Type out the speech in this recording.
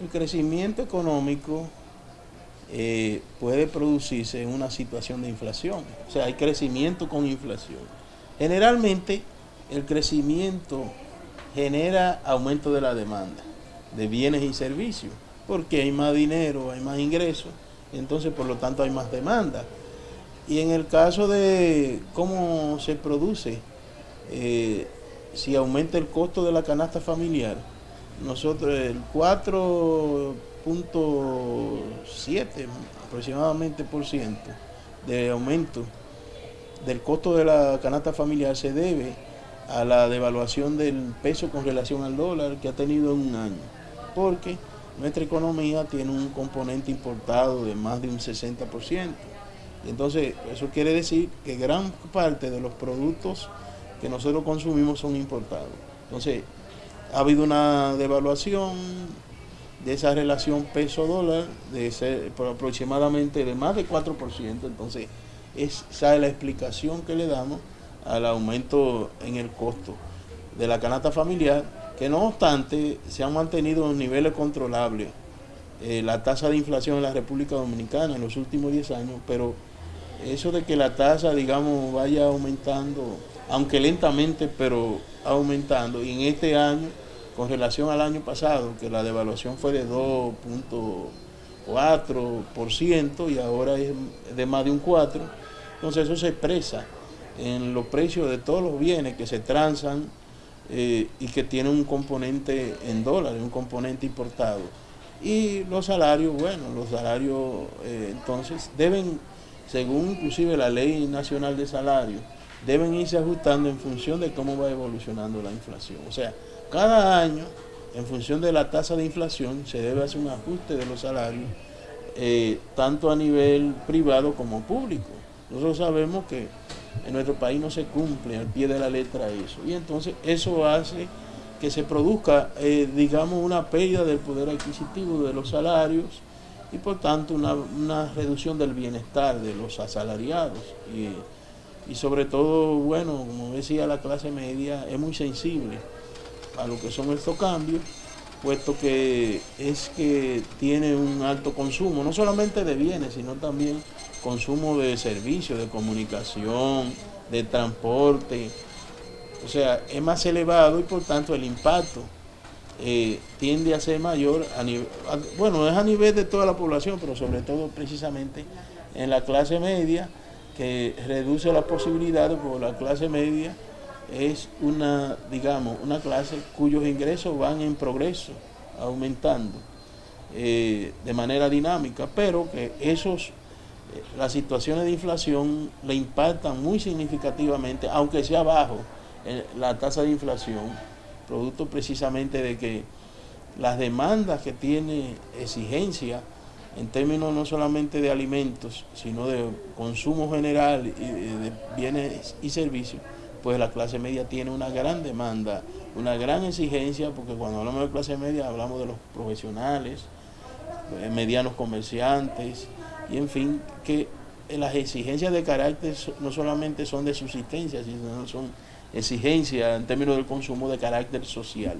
El crecimiento económico eh, puede producirse en una situación de inflación. O sea, hay crecimiento con inflación. Generalmente el crecimiento genera aumento de la demanda de bienes y servicios, porque hay más dinero, hay más ingresos, entonces por lo tanto hay más demanda. Y en el caso de cómo se produce, eh, si aumenta el costo de la canasta familiar, nosotros el 4.7 aproximadamente por ciento de aumento del costo de la canasta familiar se debe a la devaluación del peso con relación al dólar que ha tenido en un año, porque nuestra economía tiene un componente importado de más de un 60%. Entonces, eso quiere decir que gran parte de los productos que nosotros consumimos son importados. Entonces, ha habido una devaluación de esa relación peso-dólar de ser aproximadamente de más de 4%. Entonces, esa es la explicación que le damos al aumento en el costo de la canasta familiar, que no obstante se han mantenido en niveles controlables eh, la tasa de inflación en la República Dominicana en los últimos 10 años, pero eso de que la tasa, digamos, vaya aumentando, aunque lentamente, pero aumentando, y en este año, con relación al año pasado, que la devaluación fue de 2.4% y ahora es de más de un 4%, entonces eso se expresa en los precios de todos los bienes que se transan eh, y que tienen un componente en dólares, un componente importado. Y los salarios, bueno, los salarios eh, entonces deben según inclusive la ley nacional de salario, deben irse ajustando en función de cómo va evolucionando la inflación. O sea, cada año, en función de la tasa de inflación, se debe hacer un ajuste de los salarios, eh, tanto a nivel privado como público. Nosotros sabemos que en nuestro país no se cumple al pie de la letra eso. Y entonces eso hace que se produzca, eh, digamos, una pérdida del poder adquisitivo de los salarios, y por tanto una, reducción del bienestar de los asalariados sobre todo, bueno, como decía la clase media, es muy sensible a lo que son estos cambios, puesto que es que tiene un alto consumo, no solamente de bienes, sino también consumo de servicios, de comunicación, de transporte, o sea, es más elevado y por tanto el impacto eh, tiende a ser mayor, a nivel, bueno, es a nivel de toda la población, pero sobre todo precisamente en la clase media, que reduce las posibilidades, porque la clase media es una, digamos, una clase cuyos ingresos van en progreso, aumentando eh, de manera dinámica, pero que esos, eh, las situaciones de inflación le impactan muy significativamente, aunque sea bajo la tasa de inflación, producto precisamente de que las demandas que tiene exigencia en términos no solamente de alimentos, sino de consumo general y de bienes y servicios, pues la clase media tiene una gran demanda, una gran exigencia, porque cuando hablamos de clase media hablamos de los profesionales, eh, medianos comerciantes, y en fin, que las exigencias de carácter no solamente son de subsistencia, sino son exigencias en términos del consumo de carácter social.